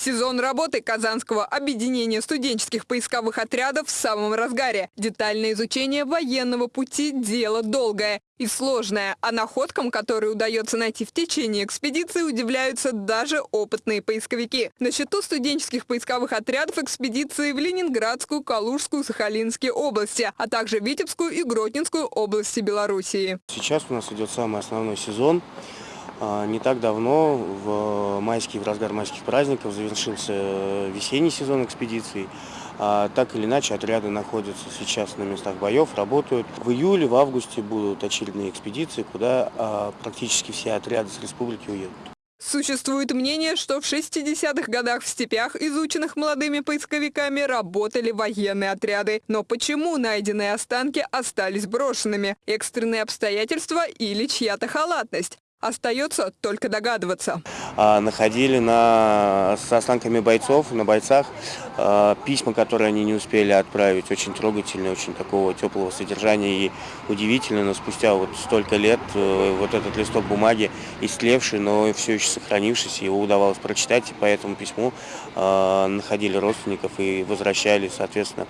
Сезон работы Казанского объединения студенческих поисковых отрядов в самом разгаре. Детальное изучение военного пути – дело долгое и сложное, а находкам, которые удается найти в течение экспедиции, удивляются даже опытные поисковики. На счету студенческих поисковых отрядов экспедиции в Ленинградскую, Калужскую, Сахалинские области, а также Витебскую и Гродненскую области Белоруссии. Сейчас у нас идет самый основной сезон. А, Не так давно, в майские, в разгар майских праздников, завершился весенний сезон экспедиций. А, Так или иначе, отряды находятся сейчас на местах боев, работают. В июле, в августе будут очередные экспедиции, куда а, практически все отряды с республики уедут. Существует мнение, что в 60-х годах в степях, изученных молодыми поисковиками, работали военные отряды. Но почему найденные останки остались брошенными? Экстренные обстоятельства или чья-то халатность? Остается только догадываться. А, Находили на, с останками бойцов, на бойцах, а, письма, которые они не успели отправить. Очень трогательные, очень такого теплого содержания. И удивительно, но спустя вот столько лет э, вот этот листок бумаги истлевший, но все еще сохранившийся, его удавалось прочитать. И по этому письму а, находили родственников и возвращали, соответственно,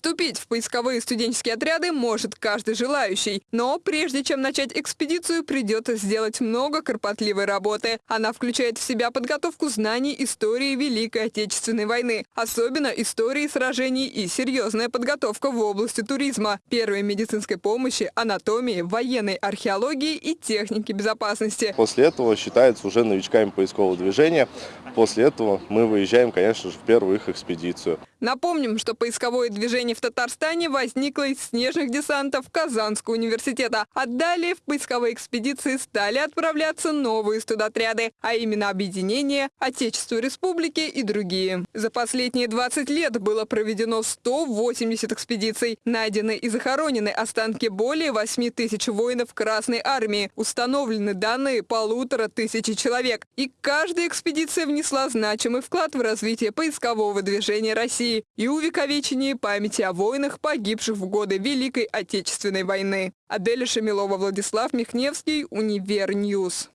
Вступить в поисковые студенческие отряды может каждый желающий. Но прежде чем начать экспедицию, придется сделать много кропотливой работы. Она включает в себя подготовку знаний истории Великой Отечественной войны, особенно истории сражений и серьезная подготовка в области туризма, первой медицинской помощи, анатомии, военной археологии и техники безопасности. После этого считается уже новичками поискового движения. После этого мы выезжаем, конечно же, в первую их экспедицию. Напомним, что поисковое движение в Татарстане возникло из снежных десантов Казанского университета. А далее в поисковые экспедиции стали отправляться новые студотряды, а именно объединения, Отечество Республики и другие. За последние 20 лет было проведено 180 экспедиций. Найдены и захоронены останки более 8 тысяч воинов Красной Армии. Установлены данные полутора тысячи человек. И каждая экспедиция внесла значимый вклад в развитие поискового движения России и увековечение памяти о воинах, погибших в годы Великой Отечественной войны. Аделя Шамилова, Владислав Михневский, Univer News.